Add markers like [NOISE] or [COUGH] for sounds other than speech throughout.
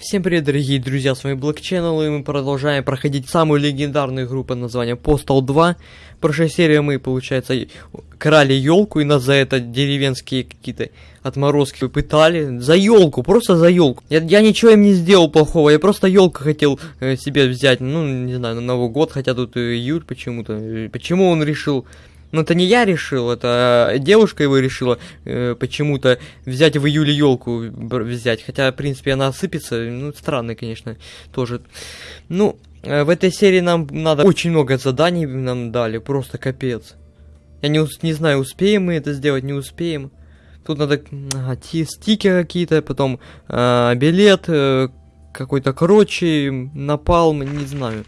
Всем привет, дорогие друзья, с вами Black и мы продолжаем проходить самую легендарную игру под названием Postal 2. В прошлой серии мы, получается, крали елку, и нас за это деревенские какие-то отморозки пытали. За елку, просто за елку. Я, я ничего им не сделал плохого, я просто елку хотел э, себе взять, ну, не знаю, на Новый год, хотя тут июль почему-то. Почему он решил но это не я решил, это девушка его решила э, почему-то взять в июле елку взять. Хотя, в принципе, она осыпется. Ну, странно, конечно, тоже. Ну, э, в этой серии нам надо очень много заданий нам дали, просто капец. Я не, не знаю, успеем мы это сделать, не успеем. Тут надо ага, стикеры какие-то, потом э, билет, э, какой-то короче, напалм, не знаю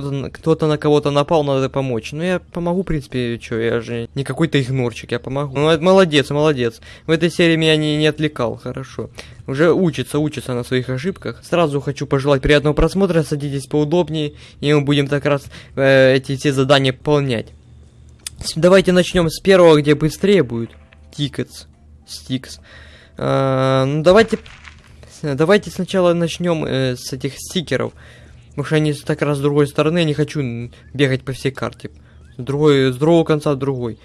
кто-то кто на кого-то напал, надо помочь. Ну, я помогу, в принципе, что, я же не какой-то игнорчик, я помогу. Ну, молодец, молодец. В этой серии меня не, не отвлекал, хорошо. Уже учится, учится на своих ошибках. Сразу хочу пожелать приятного просмотра, садитесь поудобнее, и мы будем так раз э, эти все задания выполнять. Давайте начнем с первого, где быстрее будет. Tickets. Sticks. Э, ну, давайте... Давайте сначала начнем э, с этих стикеров. Потому что они так раз с другой стороны, я не хочу бегать по всей карте. С, другой, с другого конца другой.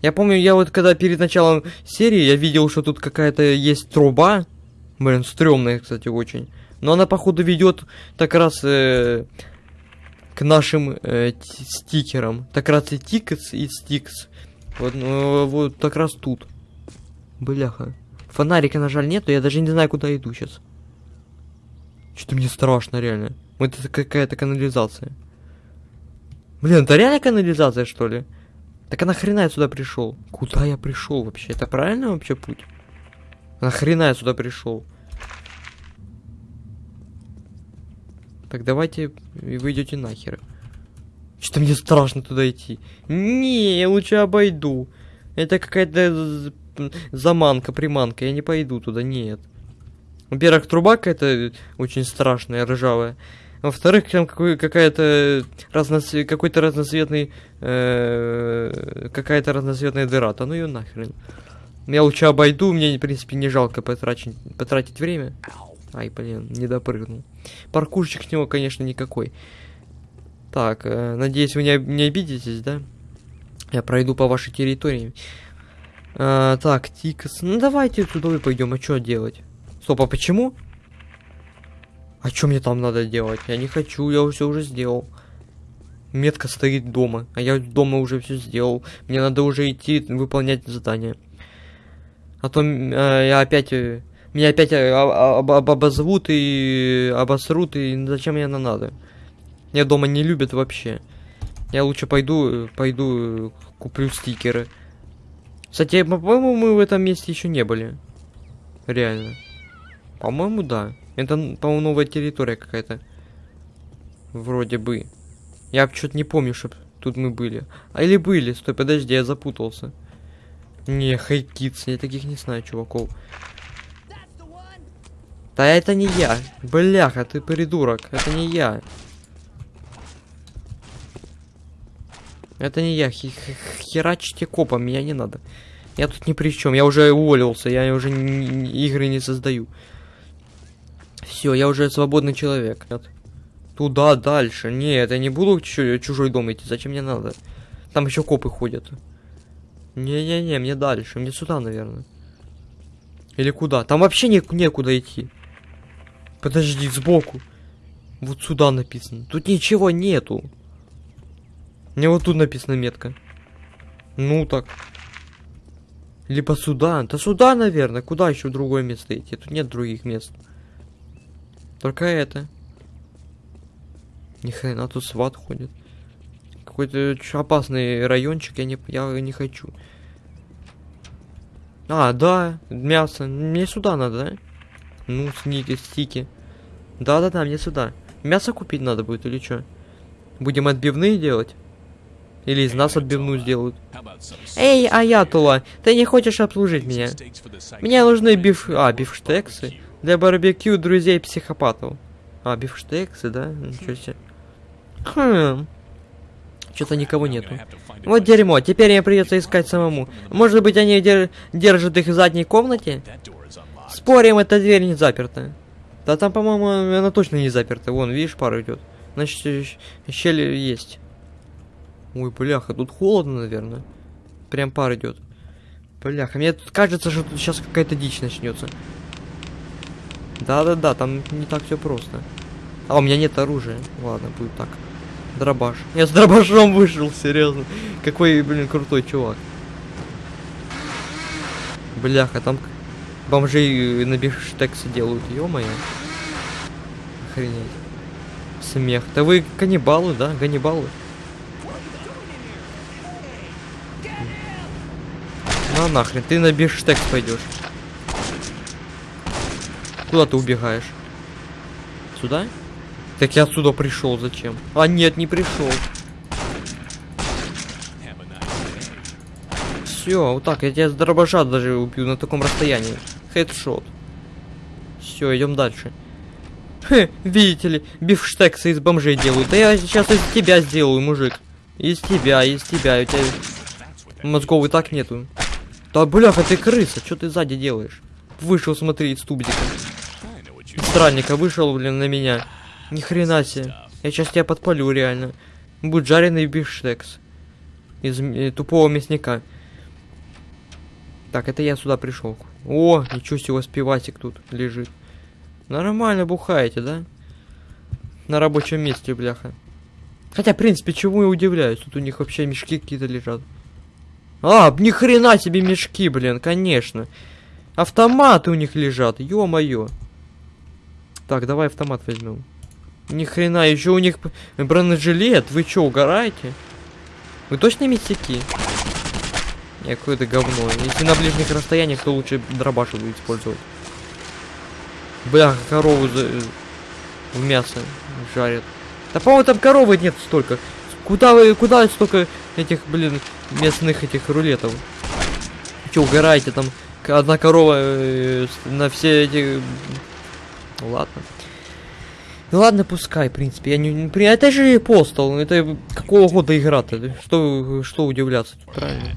Я помню, я вот когда перед началом серии, я видел, что тут какая-то есть труба. Блин, стрёмная, кстати, очень. Но она, походу, ведет так раз э, к нашим э, стикерам. Так раз и тикс, и стикс. Вот, ну, вот так раз тут. Бляха. Фонарика, на жаль, нету, я даже не знаю, куда иду сейчас. Что-то мне страшно, реально. Это какая-то канализация. Блин, это реально канализация, что ли? Так а нахрена я сюда пришел? Куда я пришел вообще? Это правильно вообще путь? Нахрена я сюда пришел? Так давайте вы идете нахер. Что-то мне страшно туда идти. Не, я лучше обойду. Это какая-то заманка, приманка. Я не пойду туда, нет. Во-первых, труба какая-то очень страшная, ржавая. Во-вторых, там какая-то разноцвет, какой-то разноцветный, э, какая-то разноцветная дыра. Да ну ее нахрен. Я лучше обойду, мне, в принципе, не жалко потратить, потратить время. Ай, блин, не допрыгнул. Паркурчик с него, конечно, никакой. Так, э, надеюсь, вы не, не обидитесь, да? Я пройду по вашей территории. А, так, Тикас. Ну, давайте туда и пойдем. А что делать? Стоп, а почему? А что мне там надо делать? Я не хочу, я все уже сделал. Метка стоит дома, а я дома уже все сделал. Мне надо уже идти выполнять задание. А то э, я опять... Э, меня опять э, об, об, обозвут и обосрут, и зачем мне это надо? Меня дома не любят вообще. Я лучше пойду, пойду куплю стикеры. Кстати, по-моему, мы в этом месте еще не были. Реально. По-моему, да. Это, по-моему, новая территория какая-то. Вроде бы. Я что-то не помню, чтоб тут мы были. А или были? Стой, подожди, я запутался. Не, хайкитс, я таких не знаю, чуваков. Да это не я. Бляха, ты придурок. Это не я. Это не я. Херачите копом, меня не надо. Я тут ни при чем. Я уже уволился. Я уже игры не создаю. Все, я уже свободный человек. Нет. Туда, дальше. Нет, я не буду чужой дом идти. Зачем мне надо? Там еще копы ходят. Не-не-не, мне дальше. Мне сюда, наверное. Или куда? Там вообще не некуда идти. Подожди, сбоку. Вот сюда написано. Тут ничего нету. Мне вот тут написано метка. Ну так. Либо сюда. Да сюда, наверное. Куда еще другое место идти? Тут нет других мест. Только это. Ни хрена тут сват ходит. Какой-то опасный райончик, я не, я не хочу. А, да, мясо. Мне сюда надо, да? Ну, сники, стики. Да-да-да, мне сюда. Мясо купить надо будет или что? Будем отбивные делать? Или из нас отбивную сделают? Эй, Аятула, ты не хочешь обслужить меня? Мне нужны биф... А, бифштексы? Для барбекю друзей психопатов. А, бифштексы, да? Ничего себе. Хм. Что-то никого нету. Вот дерьмо, теперь мне придется искать самому. Может быть, они дер держат их в задней комнате? Спорим, эта дверь не заперта. Да там, по-моему, она точно не заперта. Вон, видишь, пар идет. Значит, щель есть. Ой, бляха, тут холодно, наверное. Прям пар идет. Бляха, мне тут кажется, что тут сейчас какая-то дичь начнется. Да-да-да, там не так все просто. А у меня нет оружия. Ладно, будет так. Дробаш. Я с дробашом вышел, серьезно. Какой, блин, крутой чувак. Бляха, там бомжей на бифштексе делают, ё-моё. Охренеть. Смех. Да вы каннибалы, да? Ганнибалы? На нахрен, ты на бифштекс пойдешь. Куда ты убегаешь? Сюда? Так я отсюда пришел, зачем? А нет, не пришел. Все, вот так, я тебя с дробаша даже убью на таком расстоянии. Хедшот. Все, идем дальше. Хе, видите ли, бифштексы из бомжей делают. Да я сейчас из тебя сделаю, мужик. Из тебя, из тебя. У тебя мозгов и так нету. Да бляха, ты крыса, что ты сзади делаешь? Вышел, смотри, из тубзика. Странника вышел, блин, на меня. Ни хрена себе. Я сейчас тебя подпалю, реально. Будет жареный бифштекс. Из э, тупого мясника. Так, это я сюда пришел. О, ничего себе, у вас пивасик тут лежит. Нормально бухаете, да? На рабочем месте, бляха. Хотя, в принципе, чему я удивляюсь? Тут у них вообще мешки какие-то лежат. А, ни хрена себе мешки, блин, конечно. Автоматы у них лежат, ё-моё. Так, давай автомат возьмем. Ни хрена, еще у них бронежилет. Вы чё, угораете? Вы точно мясики? Не, какое-то говно. Если на ближних расстояниях, то лучше дробаш буду использовать. Бля, корову за... в мясо жарят. Да по-моему там коровы нет столько. Куда вы, куда столько этих, блин, местных этих рулетов? Че, угораете там? Одна корова э, на все эти... Ну ладно. Ну ладно, пускай, в принципе. Я не, при- Это же постол. Это какого года игра-то? Что, что удивляться тут, правильно?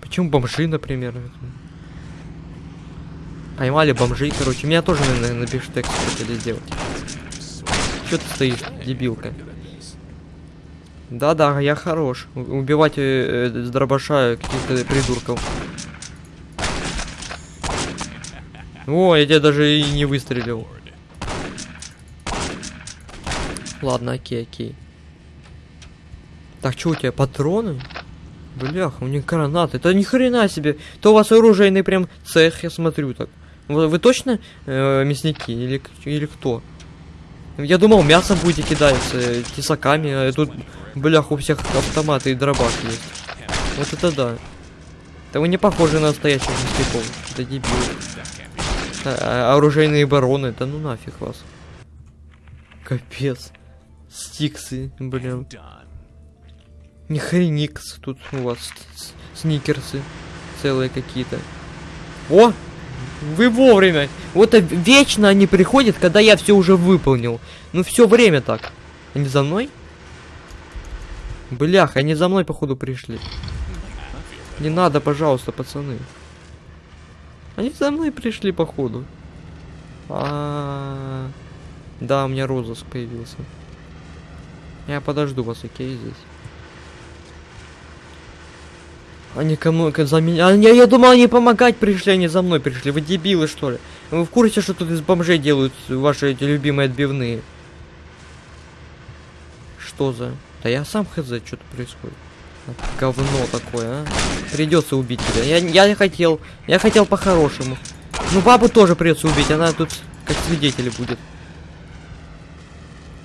Почему бомжи, например? Поймали бомжей, короче. Меня тоже, наверное, на бифштекс хотели сделать. Че ты стоишь, дебилка? Да-да, я хорош. Убивать э, э, с дробаша каких-то придурков. О, я тебя даже и не выстрелил. Ладно, окей, окей. Так, что у тебя, патроны? Бляха, у них гранаты. Это ни хрена себе. То у вас оружейный прям цех, я смотрю так. Вы, вы точно э, мясники или, или кто? Я думал, мясо будете кидаться э, тесаками, а тут, блях, у всех автоматы и дробаш есть. Вот это да. Да вы не похожи на настоящих мясников. Это дебил. А, оружейные бароны, да ну нафиг вас. Капец. Стиксы, блин. Не хреникс тут у вас сникерсы целые какие-то. О! Вы вовремя! Вот а вечно они приходят, когда я все уже выполнил. Ну все время так. Они за мной? Блях, они за мной походу пришли. Не надо, пожалуйста, пацаны. Они за мной пришли походу. А, да, у меня розыск появился. Я подожду вас, окей, здесь. Они кому ка- за меня. А, я, я думал, они помогать пришли, они за мной пришли. Вы дебилы, что ли? Вы в курсе, что тут из бомжей делают ваши эти любимые отбивные? Что за? Да я сам хз, что тут происходит. Говно такое, а. Придется убить тебя. Я, я не хотел. Я хотел по-хорошему. Ну, бабу тоже придется убить, она тут как свидетель будет.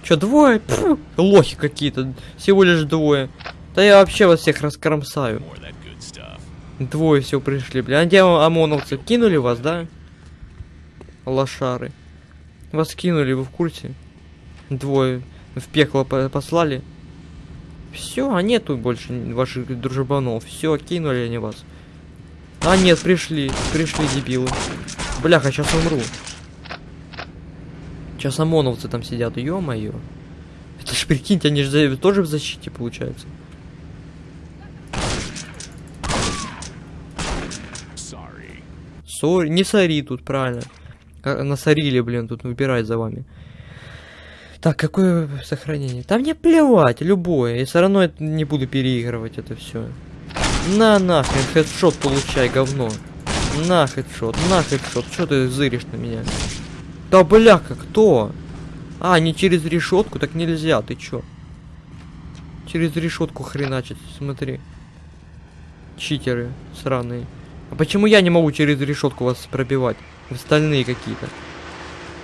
Че, двое? Пфу, лохи какие-то. Всего лишь двое. Да я вообще вас всех раскромсаю. Двое все пришли, бля. А где ОМОНовцы? Кинули вас, да? Лошары. Вас кинули, вы в курсе? Двое в пекло по- послали. Все, а нету больше ваших дружбанов. Все, кинули они вас. А нет, пришли, пришли дебилы. Бляха, сейчас умру. Сейчас ОМОНовцы там сидят, ё-моё. Это ж прикиньте, они же тоже в защите, получается. Сори, не сори тут, правильно. Насорили, блин, тут выбирать за вами. Так, какое сохранение? Там мне плевать, любое. И все равно не буду переигрывать это все. На нахрен, headshot получай, говно. На headshot, на headshot. Что ты зыришь на меня? Да бляха, кто? А, не через решетку, так нельзя, ты чё? Через решетку хреначить, смотри. Читеры сраные. А почему я не могу через решетку вас пробивать? Вы стальные какие-то.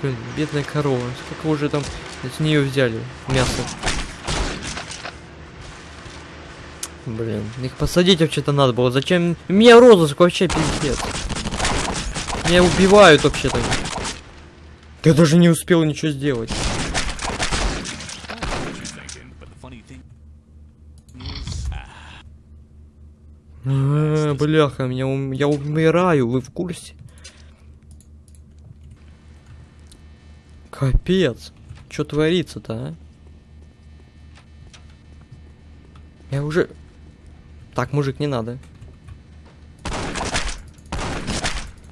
Блин, бедная корова. Сколько уже там с нее взяли мясо? Блин, их посадить вообще-то надо было. Зачем? Меня розыск вообще пиздец. Меня убивают вообще-то. Я даже не успел ничего сделать. А, бляха, меня ум- я умираю, вы в курсе? Капец. Что творится-то, а? Я уже... Так, мужик, не надо.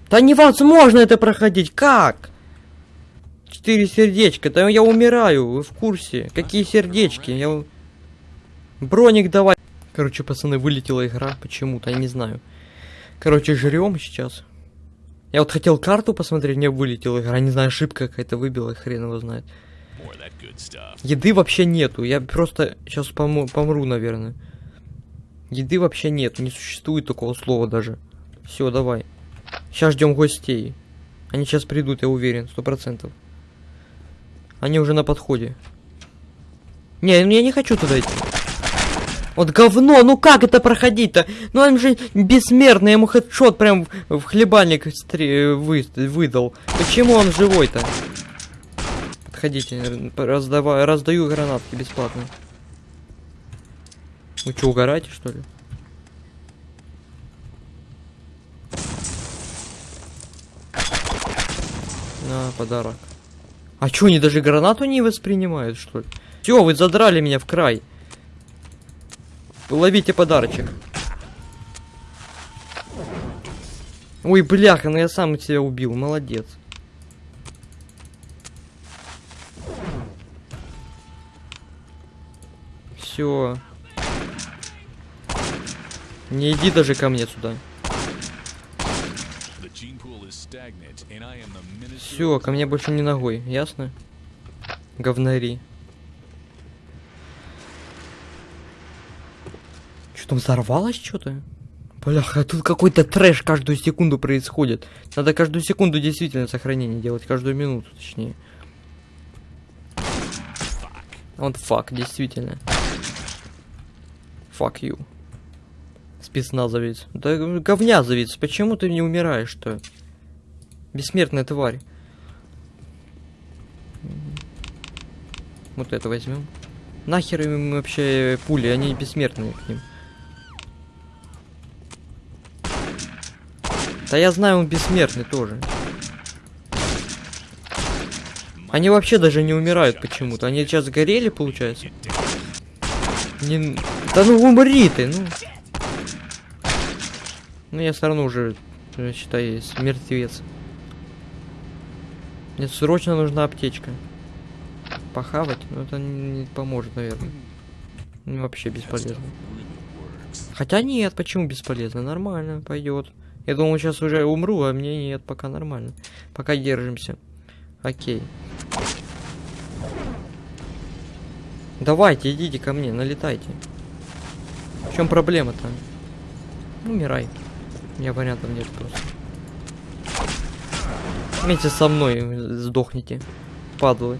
Да невозможно это проходить, как? Четыре сердечка, да я умираю, вы в курсе? Какие сердечки? Я... Броник давай. Короче, пацаны, вылетела игра почему-то, я не знаю. Короче, жрем сейчас. Я вот хотел карту посмотреть, мне вылетела игра, не знаю, ошибка какая-то выбила, хрен его знает. Еды вообще нету, я просто сейчас помру, помру, наверное. Еды вообще нет, не существует такого слова даже. Все, давай. Сейчас ждем гостей. Они сейчас придут, я уверен, сто процентов. Они уже на подходе. Не, ну я не хочу туда идти. Вот говно, ну как это проходить-то? Ну он же бессмертный, ему хедшот прям в хлебальник стре- вы- выдал. Почему он живой-то? Подходите, р- раздавай, раздаю гранатки бесплатно. Вы что, угораете, что ли? На, подарок. А чё, они даже гранату не воспринимают, что ли? Все, вы задрали меня в край. Ловите подарочек. Ой, бляха, ну я сам себя убил, молодец. Все. Не иди даже ко мне сюда. Все, ко мне больше не ногой, ясно? Говнари. Что там взорвалось что-то? Бляха, тут какой-то трэш каждую секунду происходит. Надо каждую секунду действительно сохранение делать, каждую минуту, точнее. Вот фак, действительно. Fuck you. Спецназовец. Да говнязовец, почему ты не умираешь-то? Бессмертная тварь. Вот это возьмем. Нахер им вообще пули, они бессмертные к ним. Да я знаю, он бессмертный тоже. Они вообще даже не умирают почему-то. Они сейчас горели, получается. Не... Да ну умри ты, ну. Ну я все равно уже, считай, мертвец. Мне срочно нужна аптечка. Похавать? Ну это не поможет, наверное. Вообще бесполезно. Хотя нет, почему бесполезно? Нормально, пойдет. Я думал, сейчас уже умру, а мне нет, пока нормально. Пока держимся. Окей. Давайте, идите ко мне, налетайте. В чем проблема-то? Умирай. У меня вариантов нет просто. Вместе со мной сдохните. Падлы.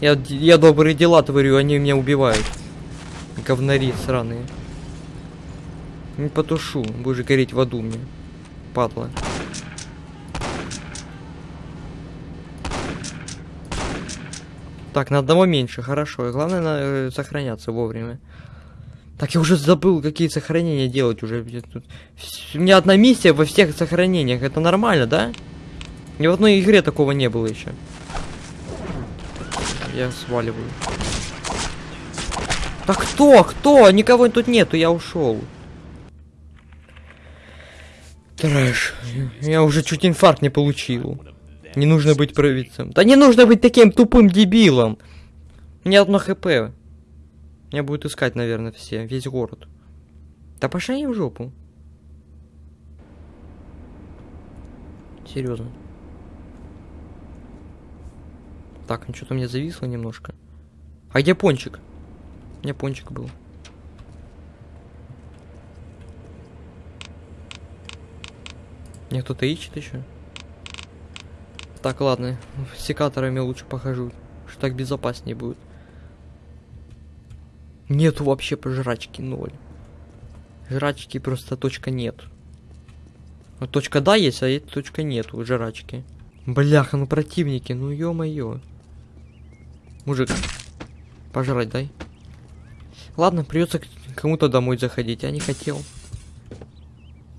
Я, я добрые дела творю, они меня убивают. Говнари сраные. Не потушу, будешь гореть в аду мне. Падла. Так, на одного меньше, хорошо. И главное на, э, сохраняться вовремя. Так, я уже забыл, какие сохранения делать уже. Тут... У меня одна миссия во всех сохранениях. Это нормально, да? Ни в одной игре такого не было еще. Я сваливаю. Да кто? Кто? Никого тут нету, я ушел. Трэш. Я уже чуть инфаркт не получил. Не нужно быть провидцем. Да не нужно быть таким тупым дебилом. Меня одно хп. Меня будут искать, наверное, все, весь город. Да пошли они в жопу. Серьезно. Так, ну что-то мне зависло немножко. А где пончик? У меня пончик был. Мне кто-то ищет еще? Так, ладно. Секаторами лучше похожу. Что так безопаснее будет. Нету вообще пожрачки ноль. Жрачки просто точка нет. Вот точка да есть, а есть точка нету жрачки. Бляха, ну противники, ну ё-моё. Мужик, пожрать дай. Ладно, придется кому-то домой заходить, я не хотел.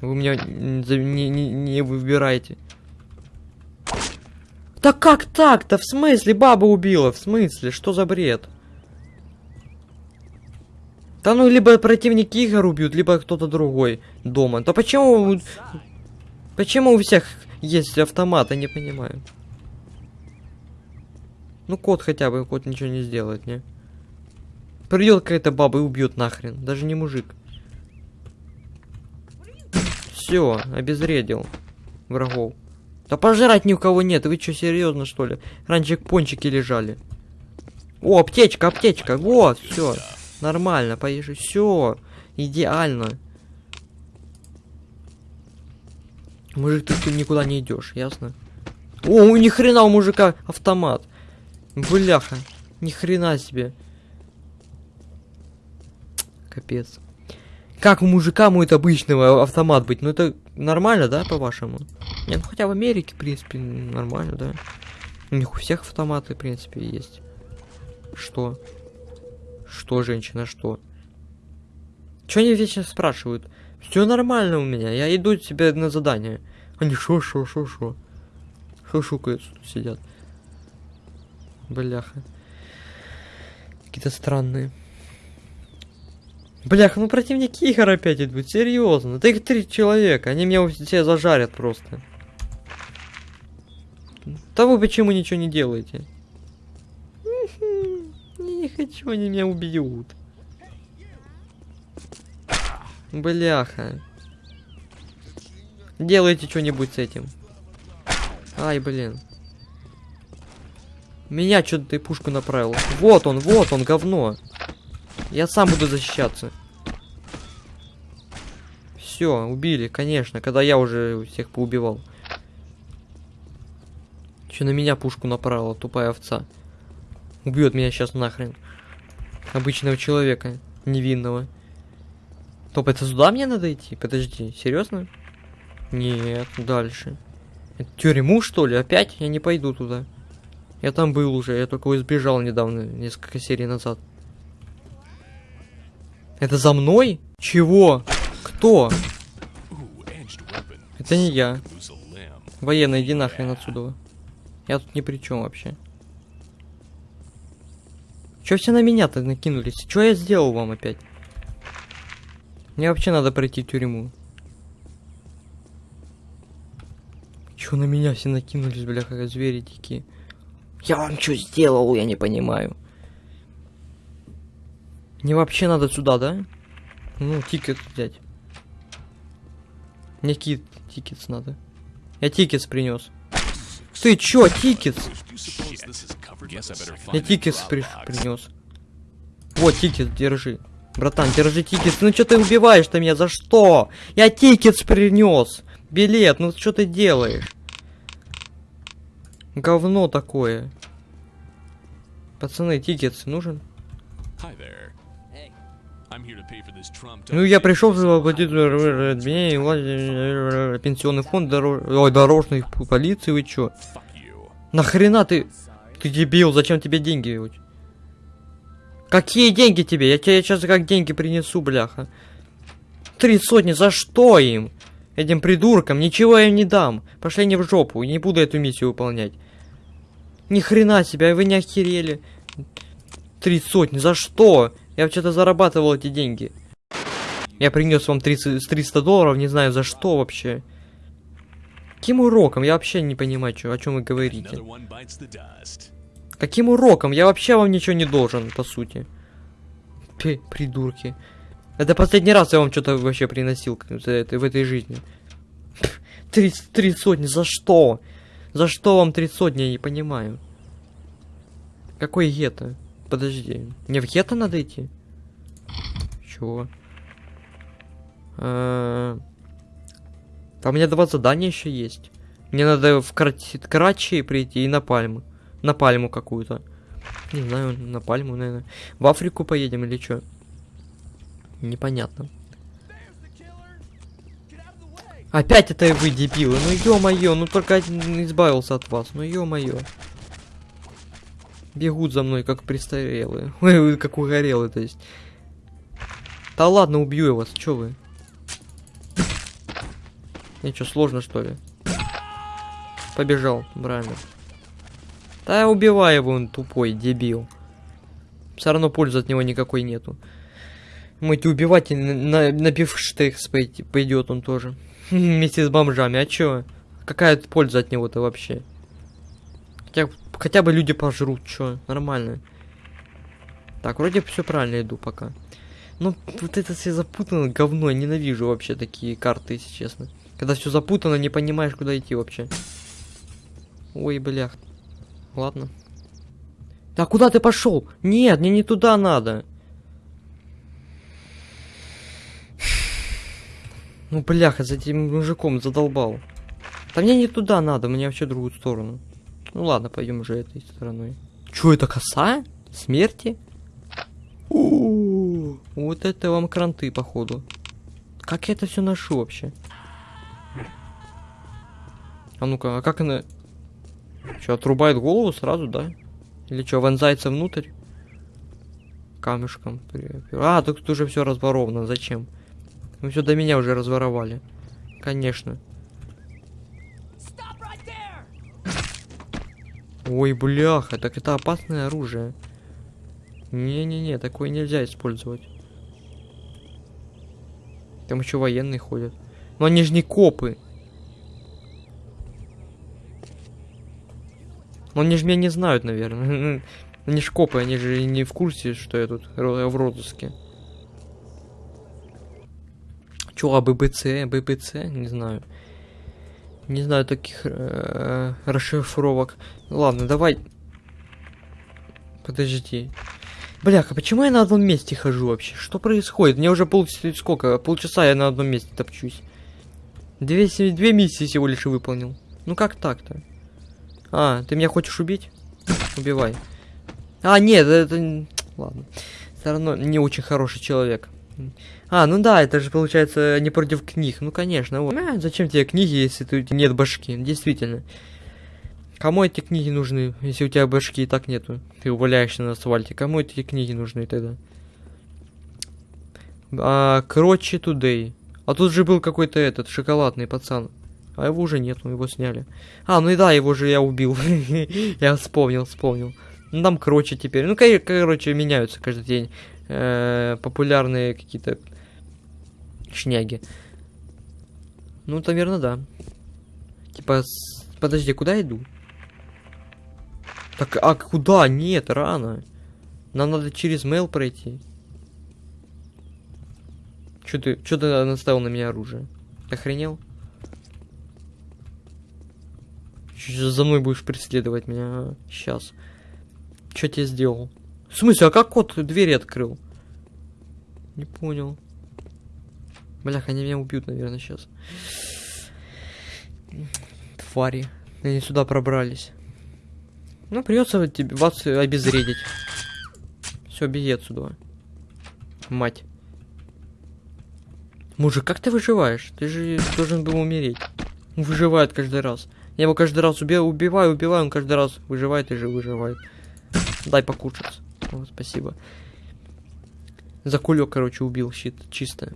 Вы меня не, не, не выбираете. Да как так-то? В смысле баба убила? В смысле? Что за бред? Да ну, либо противники Игорь убьют, либо кто-то другой дома. Да почему... Почему у всех есть автомат, я не понимаю. Ну, кот хотя бы, кот ничего не сделает, не? Придет какая-то баба и убьет нахрен. Даже не мужик. Все, обезвредил врагов. Да пожрать ни у кого нет, вы что, серьезно что ли? Раньше пончики лежали. О, аптечка, аптечка, вот, все. Нормально, поешь, все. Идеально. Мужик, ты, ты никуда не идешь, ясно? О, ни хрена у мужика автомат. Бляха, ни хрена себе. Капец. Как у мужика может обычного автомат быть? Ну это нормально, да, по-вашему? Не, ну хотя в Америке, в принципе, нормально, да? У них у всех автоматы, в принципе, есть. Что? Что, женщина, что? Чё они вечно спрашивают? Все нормально у меня, я иду себе на задание. Они шо, шо, шо, шо. Шушукают тут сидят. Бляха. Какие-то странные. Бляха, ну противники Игорь опять идут, серьезно. Да их три человека, они меня все зажарят просто. Да вы почему ничего не делаете? Не хочу, они меня убьют. Бляха. Делайте что-нибудь с этим. Ай, блин. Меня что-то ты пушку направил. Вот он, вот он, говно. Я сам буду защищаться. Все, убили, конечно, когда я уже всех поубивал. Че на меня пушку направила, тупая овца. Убьет меня сейчас нахрен. Обычного человека, невинного. Топ, это сюда мне надо идти? Подожди, серьезно? Нет, дальше. Это тюрьму, что ли? Опять? Я не пойду туда. Я там был уже, я только избежал недавно, несколько серий назад. Это за мной? Чего? Кто? Это не я. Военный, иди нахрен отсюда. Я тут ни при чем вообще. Че все на меня-то накинулись? Что я сделал вам опять? Мне вообще надо пройти тюрьму. Че на меня все накинулись, бляха, звери дикие? Я вам что сделал, я не понимаю. Мне вообще надо сюда, да? Ну, тикет взять. Мне кит, tickets надо. Я tickets принес. Ты чё, better Я find tickets при принес. Вот ticket, держи. Братан, держи ticket. Ну что ты убиваешь ты меня? За что? Я ticket принес. Билет, ну что ты делаешь? Говно такое. Пацаны, ticket нужен? Hi there. Ну я пришел, обвинение, э, пенсионный фонд, дорож... Ой, дорожной полиции, вы чё? Нахрена ты? Ты дебил, зачем тебе деньги? Какие деньги тебе? Я тебе сейчас как деньги принесу, бляха. Три сотни, за что им? Этим придуркам ничего я им не дам. Пошли они в жопу, не буду эту миссию выполнять. Ни хрена себе, вы не охерели. Три сотни, за что? Я вообще-то зарабатывал эти деньги. Я принес вам 30, 300 долларов, не знаю за что вообще. Каким уроком? Я вообще не понимаю, чё, о чем вы говорите. Каким уроком? Я вообще вам ничего не должен, по сути. Пи, придурки. Это последний раз я вам что-то вообще приносил это- в этой жизни. Три, три сотни, за что? За что вам три сотни, я не понимаю. Какой гетто? Подожди, мне в гетто надо идти? Чего? А, Там у меня два задания еще есть. Мне надо в Крачи прийти и на Пальму. На Пальму какую-то. Не знаю, на Пальму, наверное. В Африку поедем или что? Непонятно. Опять это вы, дебилы. Ну ё-моё, ну только один избавился от вас. Ну ё-моё. Бегут за мной, как престарелые. [LAUGHS] Ой, как угорелые, то есть. Да ладно, убью я вас, чё вы? Чё, сложно что ли? Побежал, правильно. Да убивай его, он тупой, дебил. Все равно пользы от него никакой нету. Можете убивать и на, на, на пивштекс пойдет он тоже. [LAUGHS] Вместе с бомжами. А чё? Какая польза от него-то вообще? Хотя, хотя бы люди пожрут, чё? Нормально. Так, вроде все правильно иду пока. Ну, вот это все запутано, говно, я ненавижу вообще такие карты, если честно. Когда все запутано, не понимаешь, куда идти вообще. Ой, блях. Ладно. Да куда ты пошел? Нет, мне не туда надо. Ну, бляха, за этим мужиком задолбал. Да мне не туда надо, мне вообще другую сторону. Ну ладно, пойдем уже этой стороной. Чё, это коса? Смерти? У, Вот это вам кранты, походу. Как я это все ношу вообще? А ну-ка, а как она... Че, отрубает голову сразу, да? Или что, вонзается внутрь? Камешком. А, так тут уже все разворовано. Зачем? Вы все до меня уже разворовали. Конечно. Ой, бляха, так это опасное оружие. Не-не-не, такое нельзя использовать. Там еще военные ходят. Но они же не копы. Но они же меня не знают, наверное. [LAUGHS] Они ж копы, они же не в курсе, что я тут в розыске. Чё, а ББЦ, ББЦ? Не знаю. Не знаю таких э, расшифровок. Ладно, давай. Подожди. Бляха, почему я на одном месте хожу вообще? Что происходит? Мне уже пол... сколько? Полчаса я на одном месте топчусь. Две, две миссии всего лишь выполнил. Ну как так-то? А, ты меня хочешь убить? Убивай. А, нет, это... Ладно. Все равно не очень хороший человек. А, ну да, это же получается не против книг. Ну конечно, вот. А, зачем тебе книги, если тут нет башки? Действительно. Кому эти книги нужны, если у тебя башки и так нету? Ты валяешься на асфальте. Кому эти книги нужны тогда? А, Крочи Today. А тут же был какой-то этот шоколадный пацан. А его уже нету, его сняли. А, ну и да, его же я убил. [LAUGHS] я вспомнил, вспомнил. Ну там кроче теперь. Ну, кор- короче, меняются каждый день. э, популярные какие-то шняги. Ну, наверное, да. Типа, с- подожди, куда иду? Так, а куда? Нет, рано. Нам надо через mail пройти. Чё ты, чё ты наставил на меня оружие? Охренел? Чё за мной будешь преследовать меня? Сейчас. Чё тебе сделал? В смысле, а как кот двери открыл? Не понял. Блях, они меня убьют, наверное, сейчас. Твари. Они сюда пробрались. Ну, придется тебе вас обезвредить. Все, беги отсюда. Мать. Мужик, как ты выживаешь? Ты же должен был умереть. Он выживает каждый раз. Я его каждый раз уби- убиваю, убиваю, он каждый раз выживает и же выживает. Дай покушать. Вот, спасибо. За кулек, короче, убил щит. Чисто.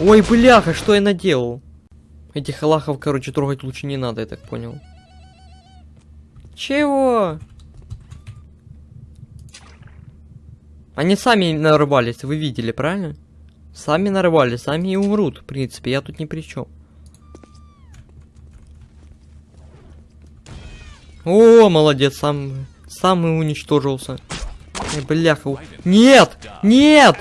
Ой, бляха, что я наделал? Этих лахов, короче, трогать лучше не надо, я так понял. Чего? Они сами нарубались, вы видели, правильно? Сами нарвали, сами и умрут, в принципе, я тут ни при чем. О, молодец, сам, сам и уничтожился. Бляха. у- Нет! Нет!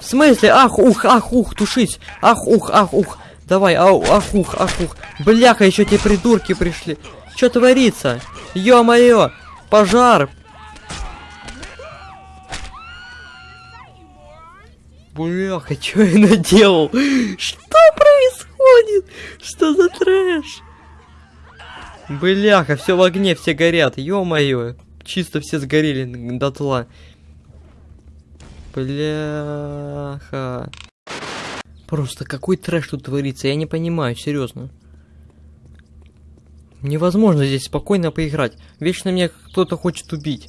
В смысле? Ах, ух, ах, ух, тушись! Ах, ух, ах, ух! Давай, ау, ах, ух, ах, ух! Бляха, еще те придурки пришли! Что творится? Ё-моё! Пожар! Бляха, что я наделал? Что происходит? Что за трэш? Бляха, все в огне, все горят. Ё-моё. Чисто все сгорели дотла. Бляха. Просто какой трэш тут творится, я не понимаю, серьезно. Невозможно здесь спокойно поиграть. Вечно меня кто-то хочет убить.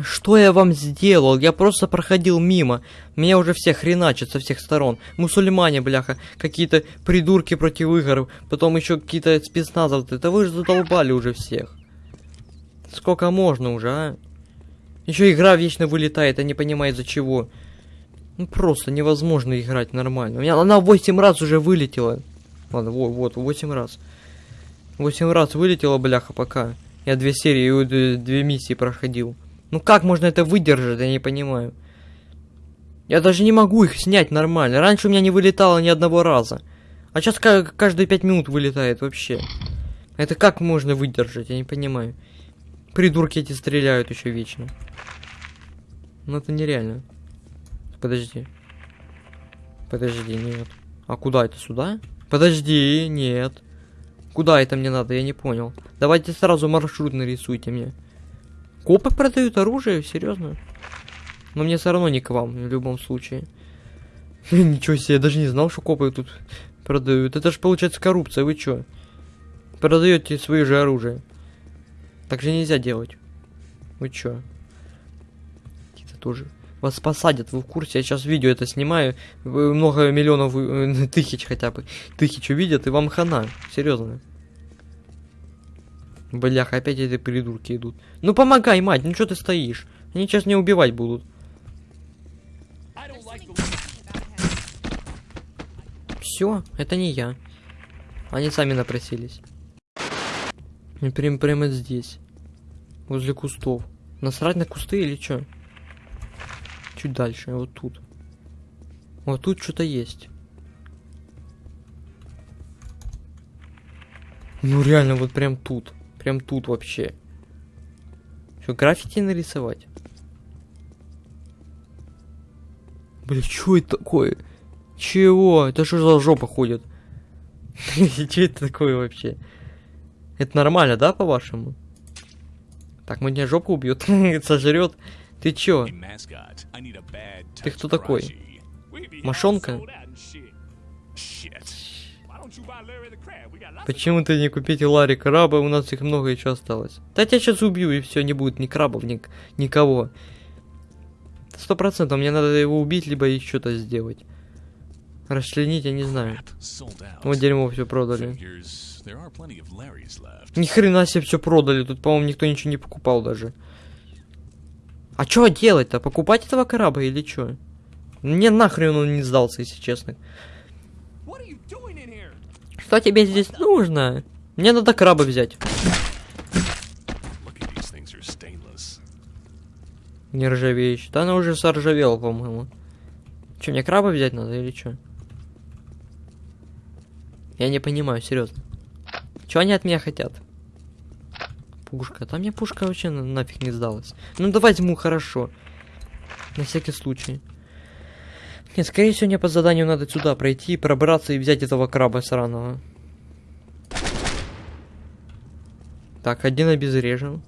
Что я вам сделал? Я просто проходил мимо. Меня уже все хреначат со всех сторон. Мусульмане, бляха, какие-то придурки против игр, потом еще какие-то спецназовцы. Это вы же задолбали уже всех. Сколько можно уже, а? Еще игра вечно вылетает, а не понимает за чего. Ну просто невозможно играть нормально. У меня она 8 раз уже вылетела. Ладно, вот, вот, 8 раз. 8 раз вылетела, бляха, пока. Я две серии, две миссии проходил. Ну как можно это выдержать, я не понимаю. Я даже не могу их снять нормально. Раньше у меня не вылетало ни одного раза. А сейчас каждые 5 минут вылетает вообще. Это как можно выдержать, я не понимаю. Придурки эти стреляют еще вечно. Ну это нереально. Подожди. Подожди, нет. А куда это, сюда? Подожди, нет. Куда это мне надо, я не понял. Давайте сразу маршрут нарисуйте мне. Копы продают оружие, серьезно? Но мне все равно не к вам, в любом случае. [LAUGHS] Ничего себе, я даже не знал, что копы тут продают. Это же получается коррупция, вы чё? Продаете свое же оружие. Так же нельзя делать. Вы чё? Это тоже. Вас посадят, вы в курсе? Я сейчас видео это снимаю. Много миллионов, э, [LAUGHS] тысяч хотя бы. Тысяч увидят, и вам хана. Серьезно. Блях, опять эти придурки идут. Ну помогай, мать, ну что ты стоишь? Они сейчас меня убивать будут. Все, это не я. Они сами напросились. И прям прямо здесь. Возле кустов. Насрать на кусты или что? Чуть дальше, вот тут. Вот тут что-то есть. Ну реально, вот прям тут. Прям тут вообще. Что, граффити нарисовать? Бля, что это такое? Чего? Это что за жопа ходит? [LAUGHS] Что это такое вообще? Это нормально, да, по-вашему? Так, мы меня жопу убьет, [LAUGHS] сожрет. Ты чё? Ты кто такой? Мошонка? of Почему ты не купите Ларри краба? У нас их много еще осталось. Да я тебя сейчас убью, и все, не будет ни крабов, ни никого. Сто процентов, мне надо его убить, либо еще что-то сделать. Расчленить, я не знаю. Вот дерьмо все продали. Figures there are plenty of Larrys left. Ни хрена себе все продали, тут, по-моему, никто ничего не покупал даже. А что делать-то? Покупать этого краба или что? Мне нахрен он не сдался, если честно. Что тебе здесь нужно? Мне надо краба взять. Look at these things are stainless. Не ржавеющий. Да она уже соржавела, по-моему. Че, мне краба взять надо или что? Я не понимаю, серьезно. Чего они от меня хотят? Пушка. Там мне пушка вообще на- нафиг не сдалась. Ну да возьму, хорошо. На всякий случай. Нет, скорее всего, мне по заданию надо сюда пройти, пробраться и взять этого краба сраного. Так, один обезврежен.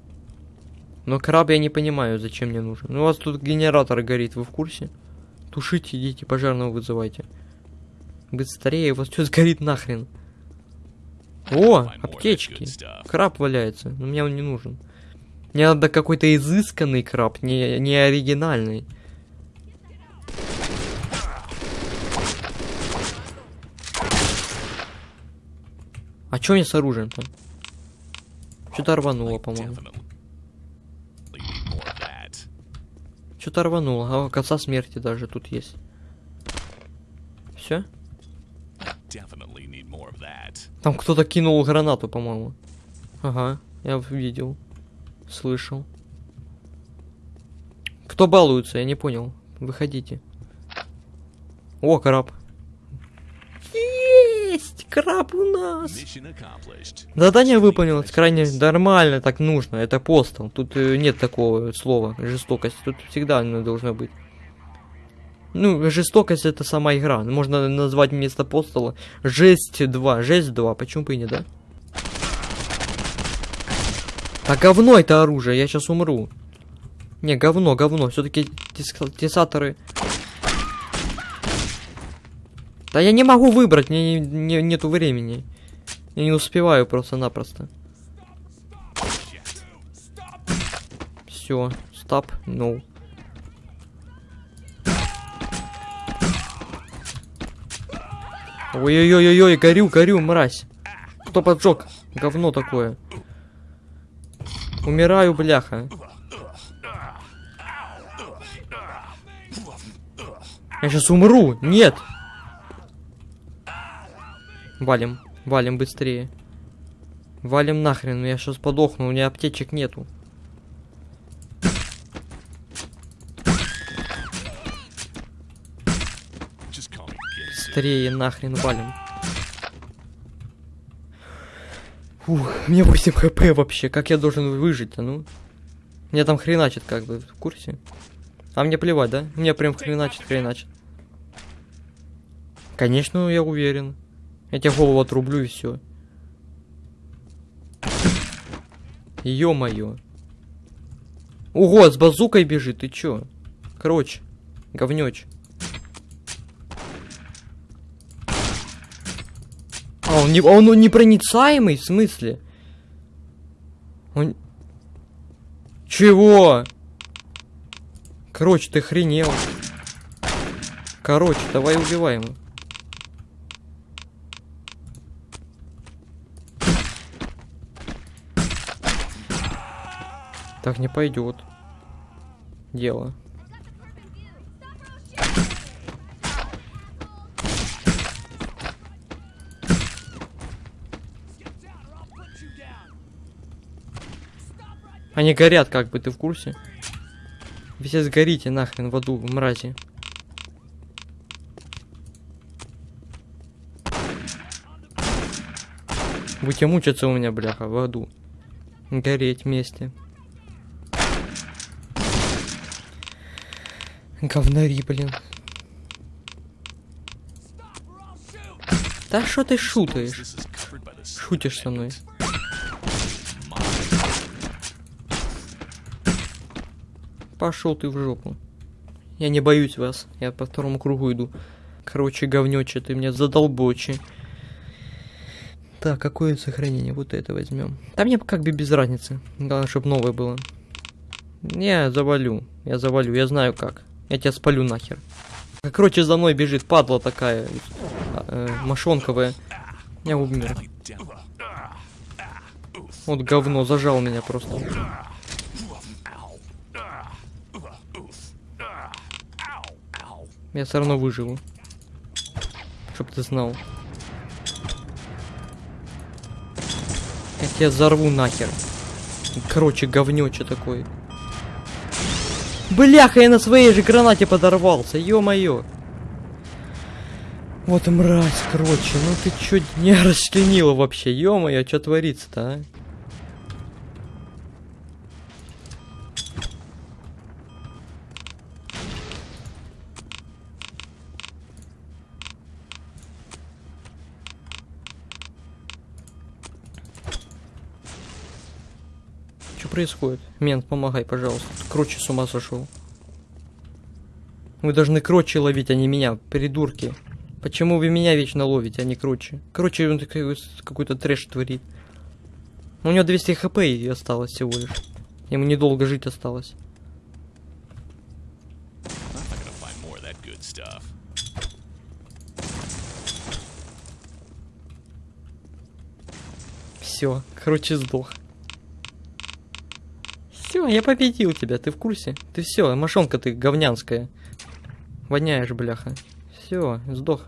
Но краб я не понимаю, зачем мне нужен. Ну, у вас тут генератор горит, вы в курсе? Тушите, идите, пожарного вызывайте. Быстрее, у вас что сгорит нахрен? О, аптечки. Краб валяется, но мне он не нужен. Мне надо какой-то изысканный краб, не, не оригинальный. А чё мне с оружием-то? Что-то рвануло, по-моему. Что-то рвануло. А коса смерти даже тут есть. Все? Там кто-то кинул гранату, по-моему. Ага, я видел. Слышал. Кто балуется, я не понял. Выходите. О, краб. Есть! Краб у нас! Задание выполнилось крайне нормально, так нужно. Это постол. Тут э, нет такого слова жестокость. Тут всегда оно должно быть. Ну, жестокость это сама игра. Можно назвать вместо постола жесть 2. Жесть 2. Почему бы и не, да? А говно это оружие, я сейчас умру. Не, говно, говно. Все-таки тесаторы. Да я не могу выбрать, мне не- не- нету времени. Я не успеваю просто-напросто. Все, стоп, ну. Ой-ой-ой-ой, горю, горю, мразь. Кто поджег? Говно такое. Умираю, бляха. Я сейчас умру. Нет. Валим, валим быстрее. Валим нахрен, я сейчас подохну, у меня аптечек нету. Быстрее нахрен валим. Фух, у меня 8 хп вообще, как я должен выжить-то, ну? Мне там хреначит как бы, в курсе? А мне плевать, да? Мне прям хреначит, хреначит. Конечно, я уверен. Я тебе голову отрублю и все. Ё-моё. Ого, с базукой бежит, ты чё? Короче, говнёч. Он, не, он непроницаемый, в смысле? Он... Чего? Короче, ты хренел. Короче, давай убиваем его. Так не пойдет. Дело. Они горят, как бы, ты в курсе? Вы все сгорите нахрен в аду, мрази. Будете мучиться у меня, бляха, в аду. Гореть вместе. Говнари, блин. Да что ты шутаешь? Шутишь со мной. Пошел ты в жопу. Я не боюсь вас. Я по второму кругу иду. Короче, говнюче, ты меня задолбочи. Так, какое сохранение? Вот это возьмем. Да мне как бы без разницы. Главное, чтобы новое было. Не, завалю. Я завалю, я знаю как. Я тебя спалю нахер. Короче, за мной бежит падла такая. э, мошонковая. Я умер. Вот говно, зажал меня просто. Я все равно выживу. Чтоб ты знал. Я тебя взорву нахер. Короче, говнюче такой. Бляха, я на своей же гранате подорвался, ё-моё. Вот мразь, короче, ну ты чё не [LAUGHS] расчленила вообще, ё-моё, чё творится-то, а? Происходит? Мент, помогай, пожалуйста. Кроче с ума сошел. Вы должны кроче ловить, а не меня, придурки. Почему вы меня вечно ловите, а не кроче? Короче, он какой-то трэш творит. У него 200 хп и осталось всего лишь. Ему недолго жить осталось. Все, короче, сдох. Все, я победил тебя, ты в курсе? Ты все, мошонка ты говнянская. Воняешь, бляха. Все, сдох.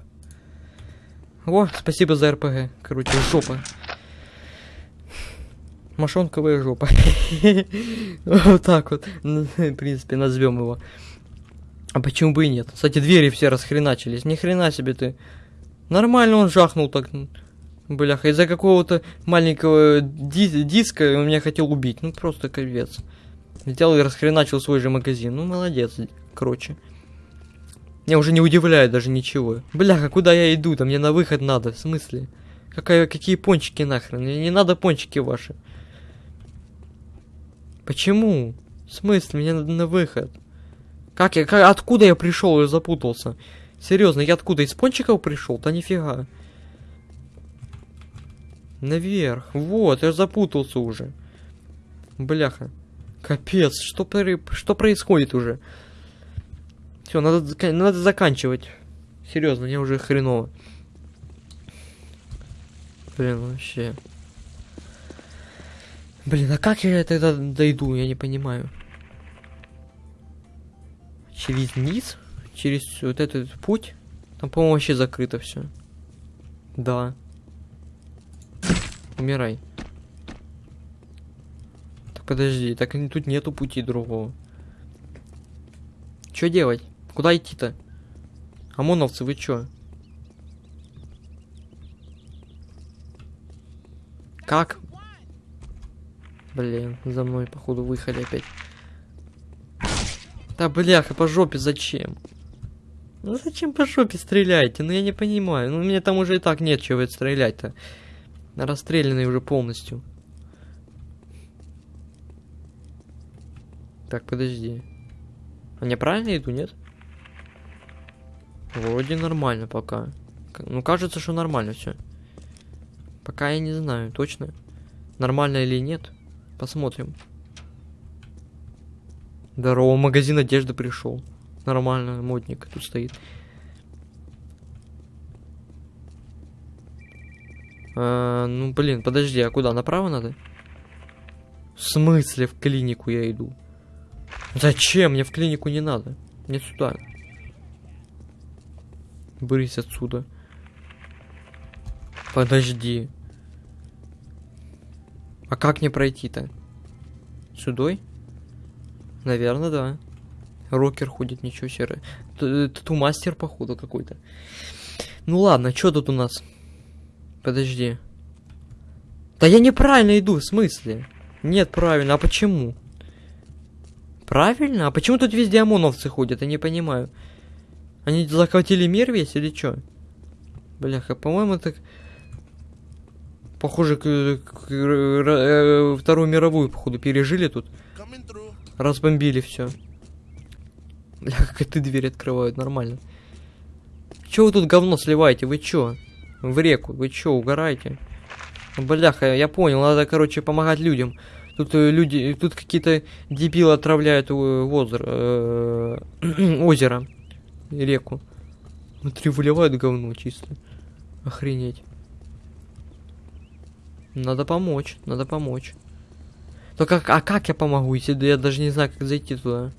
О, спасибо за РПГ. Короче, жопа. Мошонковая жопа. [LAUGHS] Вот так вот. Ну, В принципе, назовем его. А почему бы и нет? Кстати, двери все расхреначились. Ни хрена себе ты. Нормально он жахнул так. Бляха, из-за какого-то маленького ди- диска он меня хотел убить. Ну просто капец. Взял и расхреначил свой же магазин. Ну молодец, короче. Меня уже не удивляет даже ничего. Бляха, куда я иду? Там мне на выход надо. В смысле? Какая, какие пончики нахрен? Мне не надо пончики ваши. Почему? В смысле? Мне надо на выход. Как я, как, откуда я пришел и запутался? Серьезно, я откуда? Из пончиков пришел? Да нифига. Наверх. Вот, я запутался уже. Бляха. Капец, что, что происходит уже? Все, надо, надо заканчивать. Серьезно, мне уже хреново. Блин, вообще. Блин, а как я тогда дойду, я не понимаю. Через низ? Через вот этот путь? Там, по-моему, вообще закрыто все. Да. Умирай. Так подожди, так тут нету пути другого. Что делать? Куда идти-то? ОМОНовцы, вы чё? Как? Блин, за мной, походу, выехали опять. Да бляха, по жопе зачем? Ну зачем по жопе стреляете? Ну я не понимаю. Ну мне там уже и так нет чего стрелять-то. Расстрелянный уже полностью. Так, подожди. А я правильно иду, нет? Вроде нормально пока. Ну кажется, что нормально все. Пока я не знаю, точно. Нормально или нет. Посмотрим. Здорово, магазин одежды пришел. Нормально, модник тут стоит. А, ну блин, подожди, а куда? Направо надо? В смысле в клинику я иду? Зачем? Мне в клинику не надо. Мне сюда. Брысь отсюда. Подожди. А как мне пройти-то? Сюдой? Наверное, да. Рокер ходит, ничего себе. Т- Тату-мастер, походу, какой-то. Ну ладно, что тут у нас? Подожди. Да я неправильно иду, в смысле? Нет, правильно, а почему? Правильно? А почему тут везде ОМОНовцы ходят? Я не понимаю. Они захватили мир весь или чё? Бляха, по-моему, так... Похоже, к, к- р- э, Вторую мировую, походу, пережили тут. Разбомбили все. Бля, как это дверь открывают, нормально. Чё вы тут говно сливаете? Вы чё? В реку, вы чё, угораете? Бляха, я понял, надо, короче, помогать людям. Тут э, люди, тут какие-то дебилы отравляют э, [CLEARS THROAT] озеро, э, озеро, реку. Внутри выливают говно чисто. Охренеть. Надо помочь, надо помочь. Только как, а как я помогу, если я даже не знаю, как зайти туда?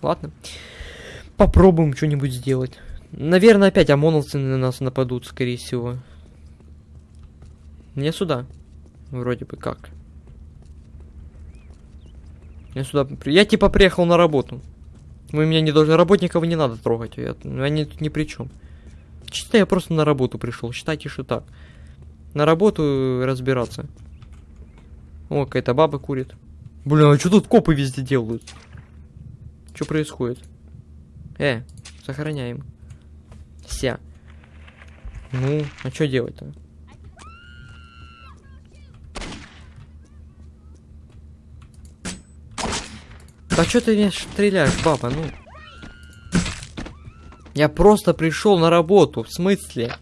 Ладно. Попробуем что-нибудь сделать. Наверное, опять ОМОНовцы на нас нападут, скорее всего. Мне сюда. Вроде бы как. Я сюда... Я типа приехал на работу. Вы меня не должны... Работников не надо трогать. Я... Они тут ни при чем. Чисто я просто на работу пришел. Считайте, что так. На работу разбираться. О, какая-то баба курит. Блин, а что тут копы везде делают? Что происходит? Э, сохраняем. Ся. Ну, а что делать-то? Да что ты меня стреляешь, баба, ну? Я просто пришел на работу, в смысле?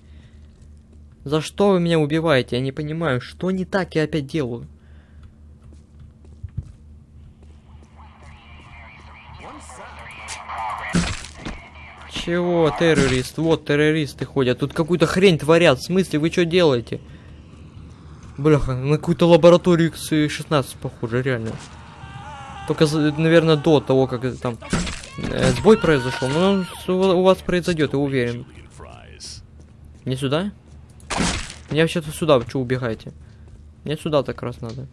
За что вы меня убиваете? Я не понимаю, что не так я опять делаю? Чего, террорист? Вот террористы ходят. Тут какую-то хрень творят. В смысле, вы что делаете? Бляха, на какую-то лабораторию X16 похоже, реально. Только, наверное, до того, как это там э, сбой произошел. Но он с- у вас произойдет, я уверен. Не сюда? Мне вообще-то сюда, вы что убегаете? Мне сюда так раз надо.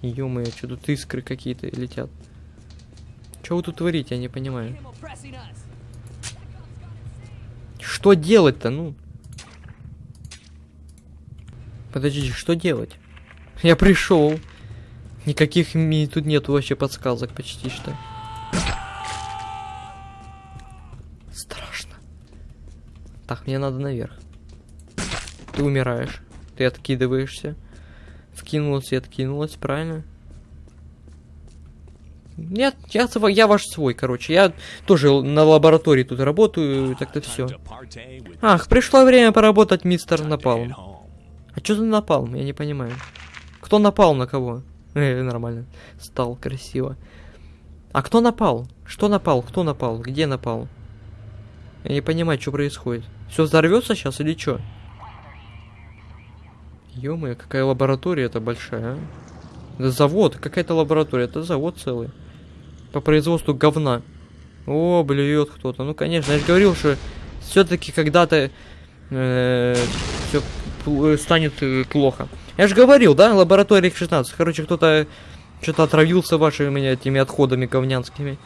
Ё-моё, что тут искры какие-то летят. Что вы тут творите, я не понимаю. Что делать-то, ну? Подождите, что делать? Я пришел. Никаких ми тут нету вообще подсказок почти что. Страшно. Так, мне надо наверх. Ты умираешь. Ты откидываешься. Вкинулась и откинулась, правильно? Нет, я, сва- я ваш свой, короче. Я тоже на лаборатории тут работаю, так-то все. Ах, пришло время поработать, мистер Напалм. А что за напалм? Я не понимаю. Кто напал на кого? Э, нормально. Стал красиво. А кто напал? Что напал? Кто напал? Где напал? Я не понимаю, что происходит. Все взорвется сейчас или что? ё какая лаборатория это большая, а? Это завод, какая-то лаборатория, это завод целый. По производству говна. О, блюет кто-то. Ну, конечно, я же говорил, что все-таки когда-то все станет э, плохо. Я же говорил, да, лаборатория X16. Короче, кто-то что-то отравился вашими этими отходами говнянскими.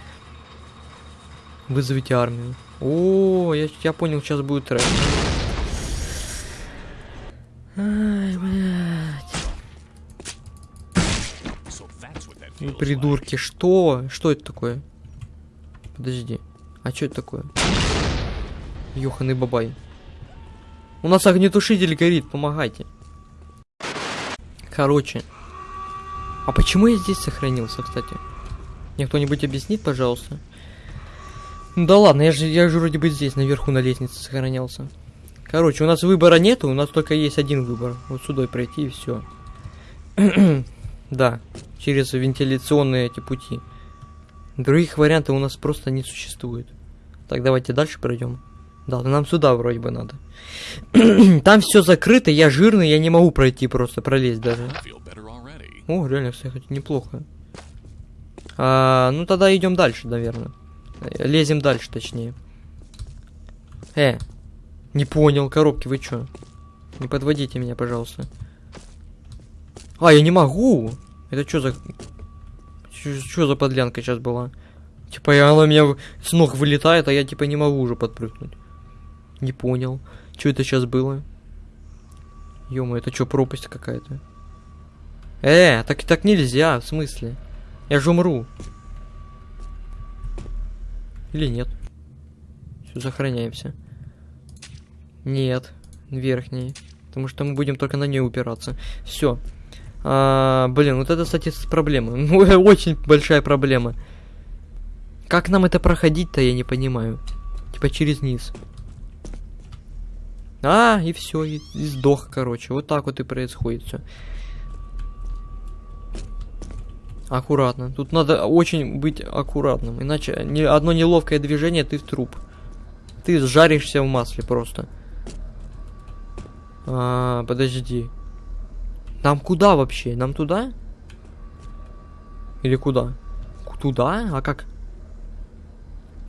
Вызовите армию. О, я, я понял, сейчас будет трэш. Ай, блядь. Придурки, что? Что это такое? Подожди. А что это такое? Ёханый бабай. У нас огнетушитель горит, помогайте. Короче. А почему я здесь сохранился, кстати? Мне кто-нибудь объяснит, пожалуйста? Ну да ладно, я же, я же вроде бы здесь, наверху на лестнице сохранялся. Короче, у нас выбора нету, у нас только есть один выбор. Вот сюда пройти и все. [CLEARS THROAT] да, через вентиляционные эти пути. Других вариантов у нас просто не существует. Так, давайте дальше пройдем. Да, нам сюда вроде бы надо. [CLEARS THROAT] Там все закрыто, я жирный, я не могу пройти просто, пролезть даже. О, реально, кстати, неплохо. А, ну тогда идем дальше, наверное. Лезем дальше, точнее. Э, не понял, коробки, вы чё? Не подводите меня, пожалуйста. А, я не могу! Это что за... Что за подлянка сейчас была? Типа, и она у меня с ног вылетает, а я типа не могу уже подпрыгнуть. Не понял. Что это сейчас было? ё это что, пропасть какая-то? Э, так так нельзя, в смысле? Я же умру. Или нет? Все, сохраняемся. Нет, верхний. Потому что мы будем только на ней упираться. Все. А, блин, вот это, кстати, проблема. Ну, [LAUGHS] Очень большая проблема. Как нам это проходить-то, я не понимаю. Типа через низ. А, и все, и, и сдох, короче. Вот так вот и происходит все. Аккуратно. Тут надо очень быть аккуратным. Иначе ни, одно неловкое движение, ты в труп. Ты сжаришься в масле просто. А, подожди. Нам куда вообще? Нам туда? Или куда? Туда? А как?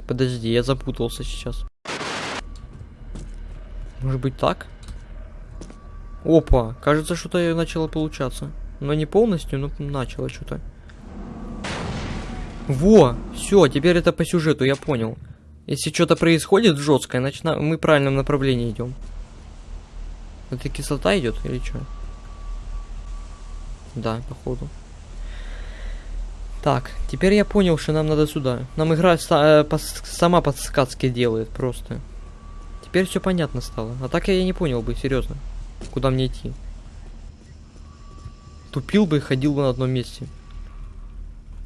Подожди, я запутался сейчас. Может быть так? Опа, кажется, что-то начало получаться. Но не полностью, но начало что-то. Во, все, теперь это по сюжету, я понял. Если что-то происходит жесткое, значит на- мы в правильном направлении идем. Это кислота идет или что? Да, походу. Так, теперь я понял, что нам надо сюда. Нам игра са- э, пос- сама подсказки делает просто. Теперь все понятно стало. А так я не понял бы, серьезно. Куда мне идти? Тупил бы и ходил бы на одном месте.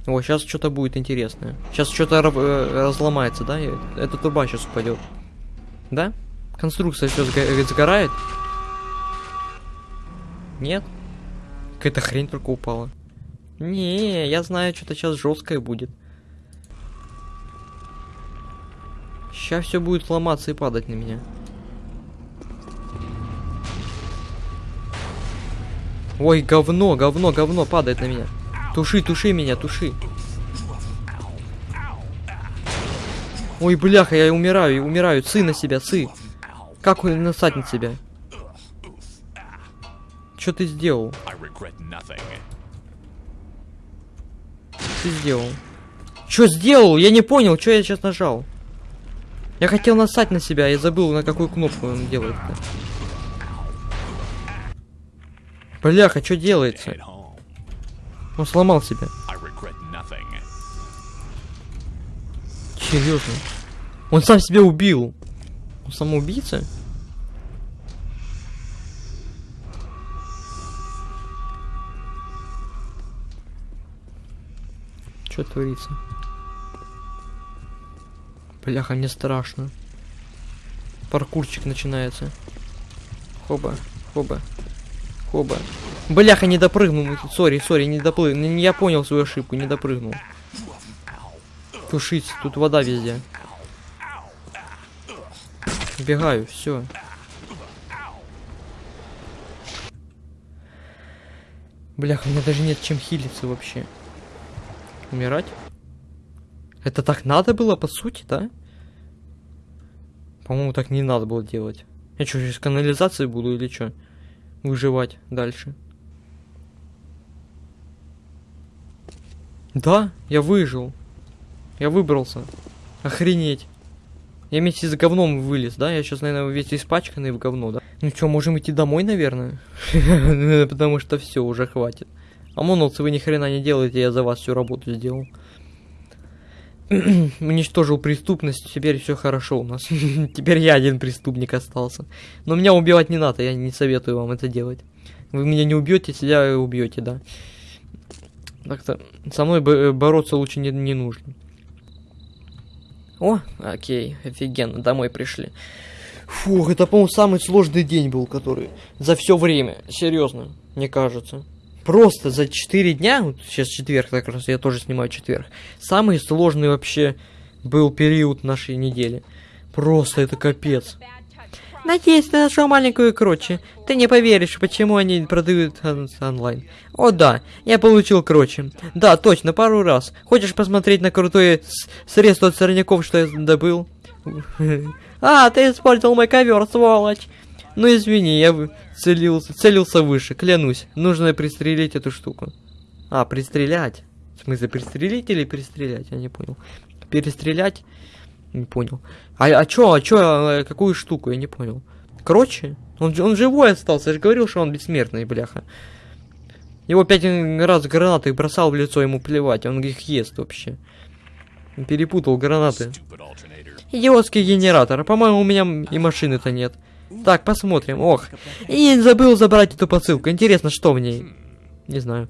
О, сейчас что-то будет интересное. Сейчас что-то разломается, да? И Эта труба сейчас упадет. Да? Конструкция все сгорает? Нет? Какая-то хрень только упала. Не, я знаю, что-то сейчас жесткое будет. Сейчас все будет ломаться и падать на меня. Ой, говно, говно, говно падает на меня. Туши, туши меня, туши. Ой, бляха, я умираю, умираю. сы на себя, сы. Как он насадит на себя? Что ты сделал? Ты сделал? Что сделал? Я не понял, что я сейчас нажал. Я хотел насать на себя, я забыл, на какую кнопку он делает. -то. Бляха, что делается? Он сломал себя. Серьезно. Он сам себя убил. Он самоубийца? Что творится? Бляха, мне страшно. Паркурчик начинается. Хоба, хоба, хоба. Бляха, не допрыгнул. Sorry, sorry, не допрыгнул. Я понял свою ошибку, не допрыгнул. Тушить, тут вода везде. Бегаю, все. Бляха, у меня даже нет чем хилиться вообще. Умирать? Это так надо было, по сути, да? По-моему, так не надо было делать. Я что, через канализации буду или что? Выживать дальше. Да, я выжил. Я выбрался. Охренеть. Я вместе с говном вылез, да? Я сейчас, наверное, весь испачканный в говно, да? Ну что, можем идти домой, наверное? [LAUGHS] Потому что все, уже хватит. ОМОНовцы, вы ни хрена не делаете, я за вас всю работу сделал. [CLEARS THROAT] Уничтожил преступность, теперь все хорошо у нас. [LAUGHS] теперь я один преступник остался. Но меня убивать не надо, я не советую вам это делать. Вы меня не убьете, себя убьете, да. Так-то со мной бо- бороться лучше не, не нужно. О, окей, офигенно, домой пришли. Фух, это, по-моему, самый сложный день был, который за все время, серьезно, мне кажется. Просто за 4 дня, вот сейчас четверг, как раз я тоже снимаю четверг, самый сложный вообще был период нашей недели. Просто это капец. Надеюсь, ты нашел маленькую кроче. Ты не поверишь, почему они продают он- онлайн. О да, я получил кроче. Да, точно, пару раз. Хочешь посмотреть на крутое средство от сорняков, что я добыл? [LAUGHS] А, ты использовал мой ковер, сволочь. Ну извини, я целился, целился выше, клянусь. Нужно пристрелить эту штуку. А, пристрелять. В смысле, пристрелить или перестрелять? Я не понял. Перестрелять? Не понял. А, а чё, а чё, э, какую штуку? Я не понял. Короче, он, он живой остался, я же говорил, что он бессмертный, бляха. Его пять раз гранаты бросал в лицо, ему плевать, он их ест вообще. Перепутал гранаты. Идиотский генератор. По-моему, у меня и машины-то нет. Так, посмотрим. Ох. И забыл забрать эту посылку. Интересно, что в ней? Не знаю.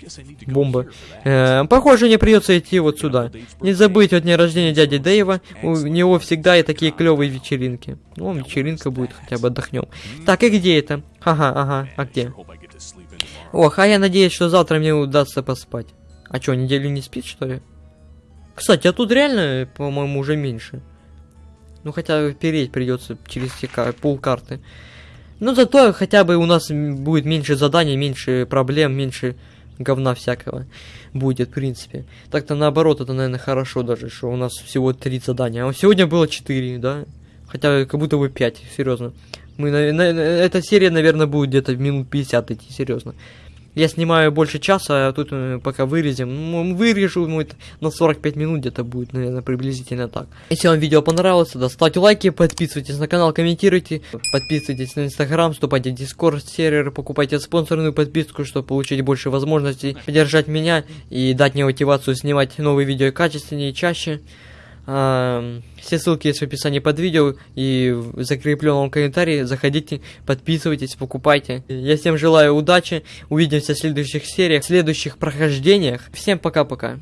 Бомба. Э, похоже, мне придется идти вот сюда. Не забыть от дня рождения дяди Дэйва. У него всегда и такие клевые вечеринки. Ну, вечеринка будет, хотя бы отдохнем. Так, и где это? Ага, ага, а где? Ох, а я надеюсь, что завтра мне удастся поспать. А чё, неделю не спит, что ли? Кстати, а тут реально, по-моему, уже меньше. Ну, хотя переть придется через все ка- полкарты. Но зато хотя бы у нас будет меньше заданий, меньше проблем, меньше говна всякого будет, в принципе. Так-то наоборот, это, наверное, хорошо даже, что у нас всего три задания. А сегодня было четыре, да? Хотя как будто бы пять, серьезно. Мы, на- на- эта серия, наверное, будет где-то минут 50 идти, серьезно. Я снимаю больше часа, а тут э, пока вырезем. Ну, вырежу, ну, это на 45 минут где-то будет, наверное, приблизительно так. Если вам видео понравилось, то ставьте лайки, подписывайтесь на канал, комментируйте, подписывайтесь на инстаграм, вступайте в дискорд сервер, покупайте спонсорную подписку, чтобы получить больше возможностей поддержать меня и дать мне мотивацию снимать новые видео качественнее и чаще. Все ссылки есть в описании под видео и в закрепленном комментарии. Заходите, подписывайтесь, покупайте. Я всем желаю удачи. Увидимся в следующих сериях, в следующих прохождениях. Всем пока-пока.